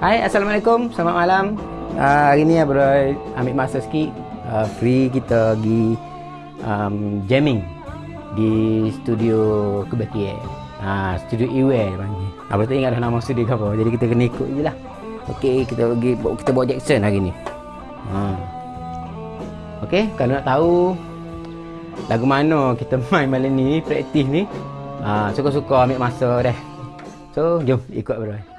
Hai, Assalamualaikum. Selamat malam. Uh, hari ni bro ambil masa sikit uh, free kita pergi um, jamming di studio Kebaki. Ha, studio Iwe panggil. Apa tak ingat dah nama studio ke apa. Jadi kita kena ikut je lah. Okey, kita pergi kita bawa Jackson hari ni. Ha. Okey, kalau nak tahu lagu mana kita main malam ni, praktis ni, ha, suka-suka ambil masa dah. So, jom ikut bro.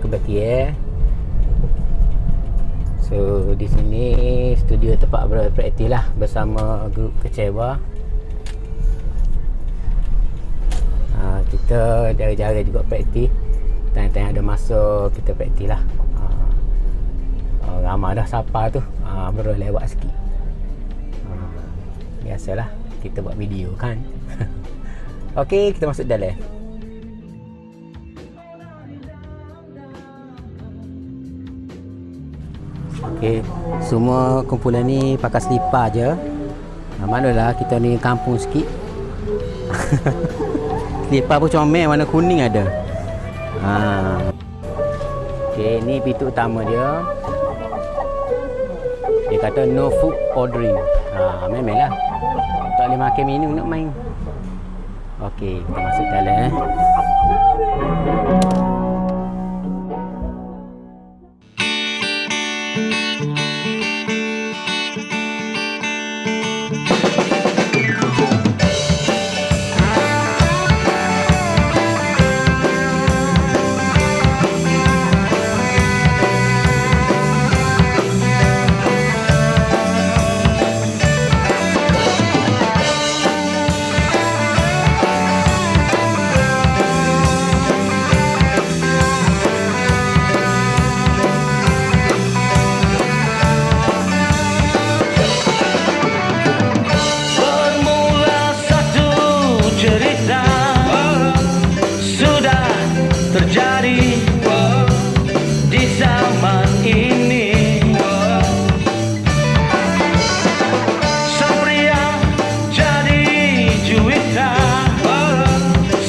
Kebaki eh. So di sini studio tempat berpraktis lah bersama grup kecewa. Ha, kita jara-jara juga praktis. Tanya-tanya ada masa kita praktis lah. Ha, oh, ramai dah sapa tu. Ha, baru lewat sikit. Ha, biasalah kita buat video kan. Okey, kita masuk dalam. Okey, semua kumpulan ni pakai selipar je. Nah, manalah kita ni kampung sikit. selipar pun comel warna kuning ada. Ha. Okey, ni pintu utama dia. Dia kata no food ordering. Ha, memelah. Tak boleh makan minum nak main. Okey, kita masuk dalam eh.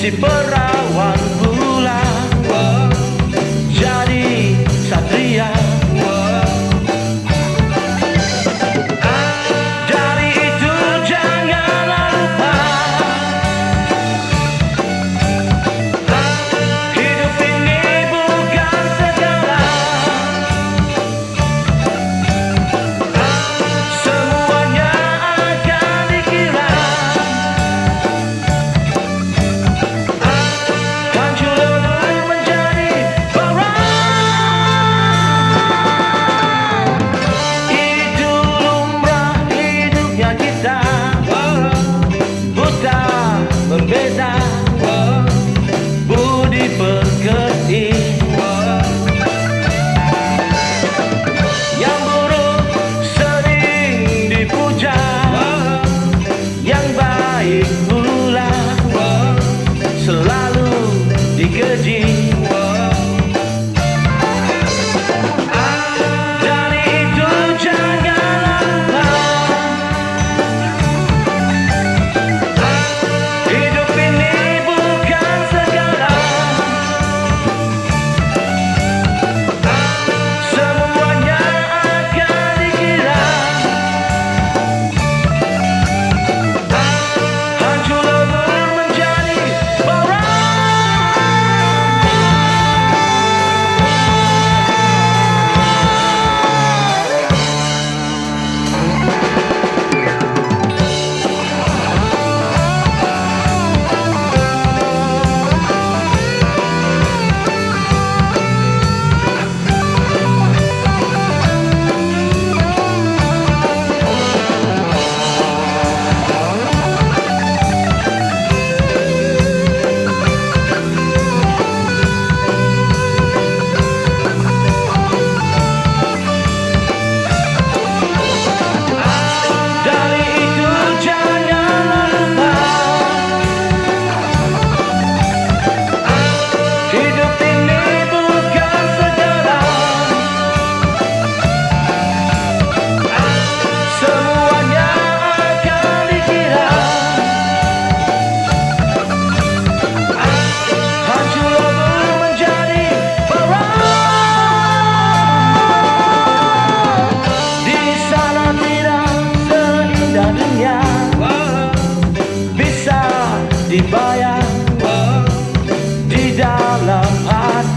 si pas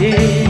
day